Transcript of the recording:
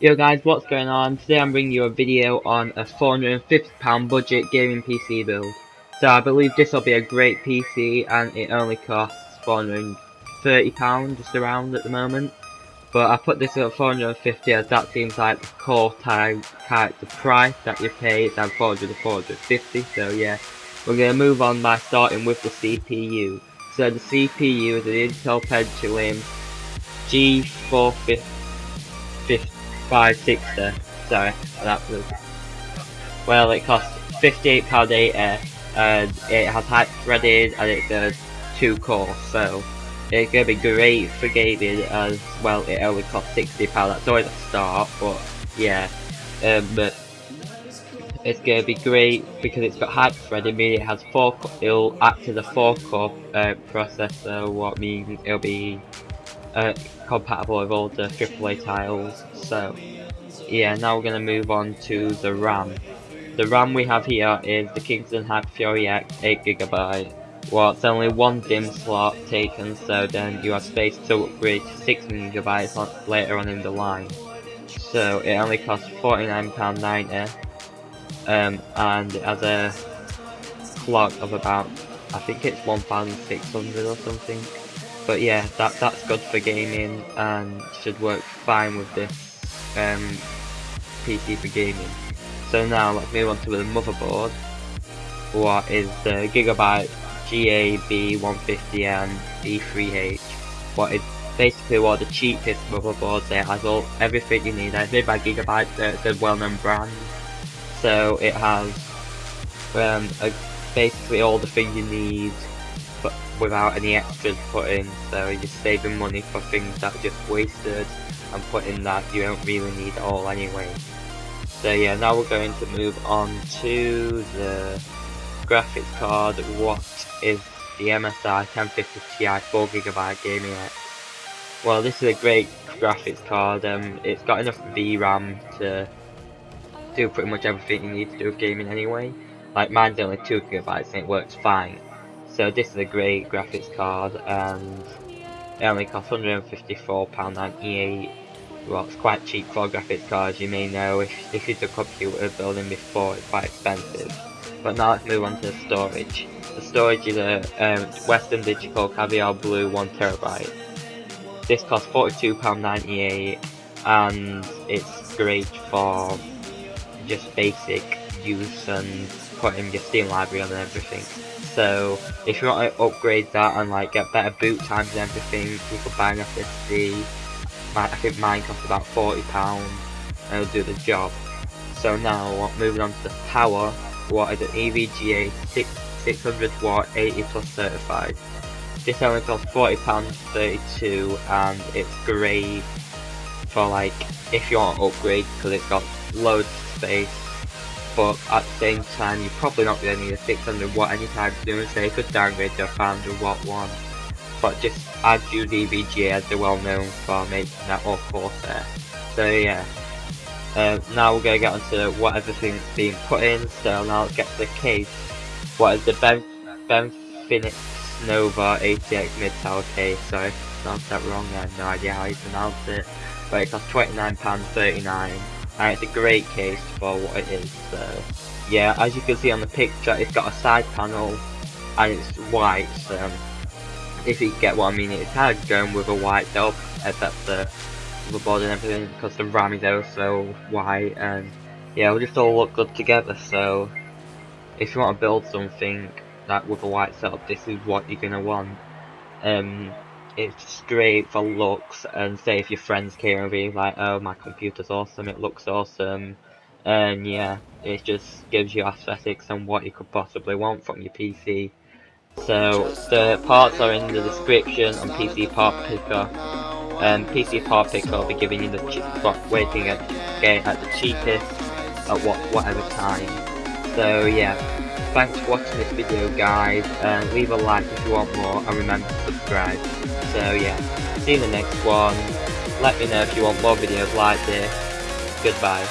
Yo guys, what's going on? Today I'm bringing you a video on a £450 budget gaming PC build. So I believe this will be a great PC and it only costs £430 just around at the moment. But I put this at 450 as that seems like the core type, type the price that you pay is at 400 to 450 so yeah. We're going to move on by starting with the CPU. So the CPU is an Intel Pentium G450 560. Sorry, that was. Well, it costs £58.80 and it has hyper-threaded and it does two cores, so it's gonna be great for gaming as well. It only costs £60. That's always a start, but yeah. Um, it's gonna be great because it's got hyper-threaded, meaning it has four. It'll act as a four-core uh, processor, what means it'll be uh, compatible with all the AAA titles. So yeah, now we're gonna move on to the RAM. The RAM we have here is the Kingston Hyper Fury X 8GB. Well, it's only one DIMM slot taken, so then you have space to upgrade to 6GB later on in the line. So it only costs £49.90 um, and it has a clock of about, I think it's 1600 or something. But yeah, that that's good for gaming and should work fine with this um, PC for gaming. So now let's move on to the motherboard. What is the Gigabyte GAB150 and B3H? What is basically of the cheapest motherboards it has all everything you need. It's made by Gigabyte, it's a well-known brand. So it has um, a, basically all the things you need without any extras put in so you're saving money for things that are just wasted and putting that you don't really need at all anyway. So yeah now we're going to move on to the graphics card. What is the MSI 1050 Ti 4GB Gaming X well this is a great graphics card. Um, it's got enough VRAM to do pretty much everything you need to do with gaming anyway. Like mine's only 2GB and it works fine so this is a great graphics card and it only costs £154.98 well it's quite cheap for graphics cards you may know if, if it's a computer building before it's quite expensive. But now let's move on to the storage. The storage is a um, Western Digital Caviar Blue 1TB. This costs £42.98 and it's great for just basic use and putting your Steam library and everything. So if you want to upgrade that and like get better boot times and everything, you could buy an SSD. I think mine costs about £40 and it'll do the job. So now moving on to the power, what is an EVGA 6, 600 watt 80 plus certified. This only costs £40.32 and it's great for like if you want to upgrade because it's got loads of space but at the same time you're probably not going to need a 600 watt anytime soon so you could downgrade to a 500 watt one. But just add your EVGA as they're well known for making that all Corsair so yeah. Uh, now we're going to get onto what everything's being put in so now let's get to the case. What is the Ben, ben Phoenix Nova ATX mid tower case? Sorry pronounced that wrong I have no idea how you pronounce it. But it costs £29.39 and it's a great case for what it is so yeah as you can see on the picture it's got a side panel and it's white so if you get what I mean it's kind of going with a white though except the the board and everything because the RAM is also white and yeah it'll just all look good together so if you want to build something that with a white setup this is what you're gonna want. Um it's great for looks and say if your friends came over you like oh my computer's awesome it looks awesome. And yeah it just gives you aesthetics and what you could possibly want from your PC so the parts are in the description on PCPartPicker. And um, PCPartPicker will be giving you the waiting at, at the cheapest at what whatever time. So yeah Thanks for watching this video guys, and leave a like if you want more, and remember to subscribe. So yeah, see you in the next one, let me know if you want more videos like this, goodbye.